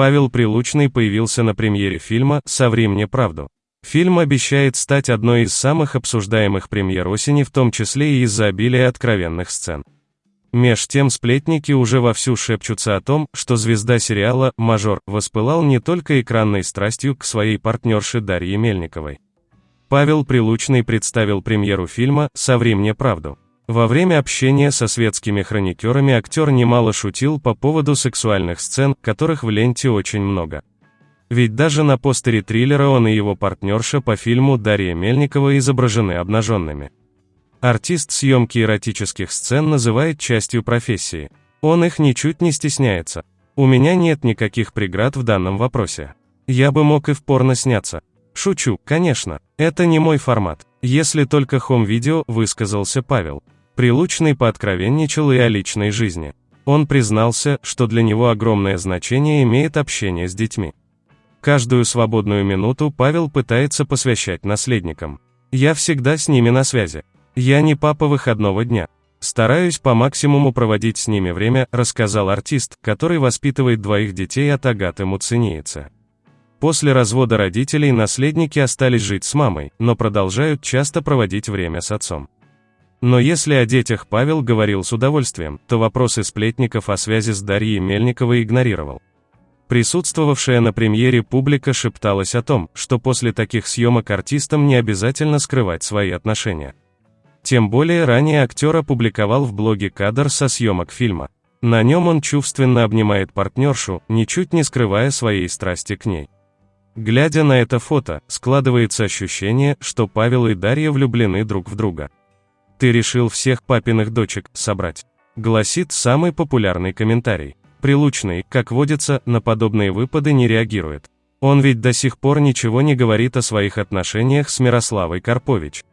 Павел Прилучный появился на премьере фильма «Соври мне правду». Фильм обещает стать одной из самых обсуждаемых премьер осени, в том числе и из-за обилия откровенных сцен. Меж тем сплетники уже вовсю шепчутся о том, что звезда сериала «Мажор» воспылал не только экранной страстью к своей партнерше Дарье Мельниковой. Павел Прилучный представил премьеру фильма «Соври мне правду». Во время общения со светскими хроникерами актер немало шутил по поводу сексуальных сцен, которых в ленте очень много. Ведь даже на постере триллера он и его партнерша по фильму Дарья Мельникова изображены обнаженными. Артист съемки эротических сцен называет частью профессии. Он их ничуть не стесняется. У меня нет никаких преград в данном вопросе. Я бы мог и в порно сняться. Шучу, конечно. Это не мой формат. Если только хом-видео, высказался Павел. Прилучный пооткровенничал и о личной жизни. Он признался, что для него огромное значение имеет общение с детьми. Каждую свободную минуту Павел пытается посвящать наследникам. Я всегда с ними на связи. Я не папа выходного дня. Стараюсь по максимуму проводить с ними время, рассказал артист, который воспитывает двоих детей от Агаты Муцениеца. После развода родителей наследники остались жить с мамой, но продолжают часто проводить время с отцом. Но если о детях Павел говорил с удовольствием, то вопросы сплетников о связи с Дарьей Мельниковой игнорировал. Присутствовавшая на премьере публика шепталась о том, что после таких съемок артистам не обязательно скрывать свои отношения. Тем более ранее актер опубликовал в блоге кадр со съемок фильма. На нем он чувственно обнимает партнершу, ничуть не скрывая своей страсти к ней. Глядя на это фото, складывается ощущение, что Павел и Дарья влюблены друг в друга. «Ты решил всех папиных дочек собрать», гласит самый популярный комментарий. Прилучный, как водится, на подобные выпады не реагирует. Он ведь до сих пор ничего не говорит о своих отношениях с Мирославой Карпович.